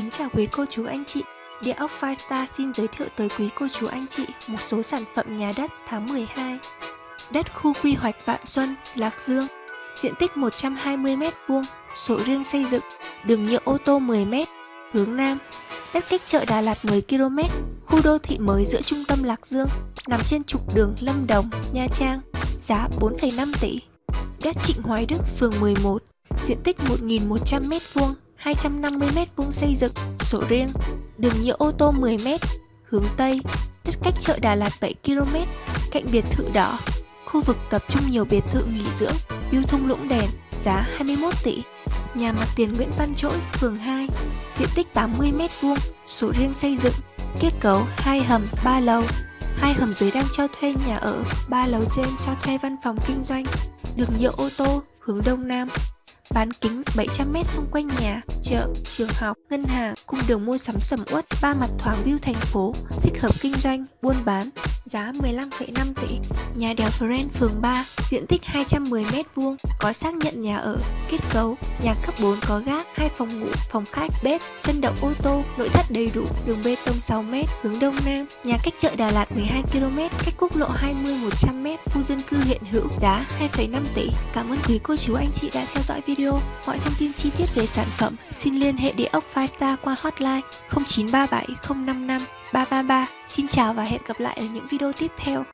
kính chào quý cô chú anh chị. Địa ốc Firestar xin giới thiệu tới quý cô chú anh chị một số sản phẩm nhà đất tháng 12. Đất khu quy hoạch Vạn Xuân, Lạc Dương, diện tích 120m2, sổ riêng xây dựng, đường nhựa ô tô 10m, hướng Nam. Đất cách chợ Đà Lạt 10km, khu đô thị mới giữa trung tâm Lạc Dương, nằm trên trục đường Lâm Đồng, Nha Trang, giá 4,5 tỷ. Đất Trịnh Hoài Đức, phường 11, diện tích 1.100m2, 250m2 xây dựng, sổ riêng, đường nhựa ô tô 10m, hướng Tây, đất cách chợ Đà Lạt 7km, cạnh biệt thự đỏ, khu vực tập trung nhiều biệt thự nghỉ dưỡng, view thung lũng đèn, giá 21 tỷ. Nhà mặt tiền Nguyễn Văn Trỗi, phường 2, diện tích 80m2, sổ riêng xây dựng, kết cấu 2 hầm, 3 lầu, hai hầm dưới đang cho thuê nhà ở, ba lầu trên cho thuê văn phòng kinh doanh, đường nhựa ô tô hướng đông nam, bán kính 700m xung quanh nhà, chợ, trường học, ngân hàng cung đường mua sắm sầm uất, ba mặt thoáng view thành phố, thích hợp kinh doanh, buôn bán, giá 15,5 tỷ. Nhà đèo Friend phường 3, diện tích 210m2, có xác nhận nhà ở, kết cấu, nhà cấp 4 có gác, hai phòng ngủ, phòng khách, bếp, sân đậu ô tô, nội thất đầy đủ, đường bê tông 6m, hướng đông nam, nhà cách chợ Đà Lạt 12km, cách quốc lộ 20 100m, khu dân cư hiện hữu, giá 2,5 tỷ. Cảm ơn quý cô chú anh chị đã theo dõi video. Mọi thông tin chi tiết về sản phẩm xin liên hệ địa ốc Firestar qua hotline 0937 055 333. Xin chào và hẹn gặp lại ở những video tiếp theo.